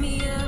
me up.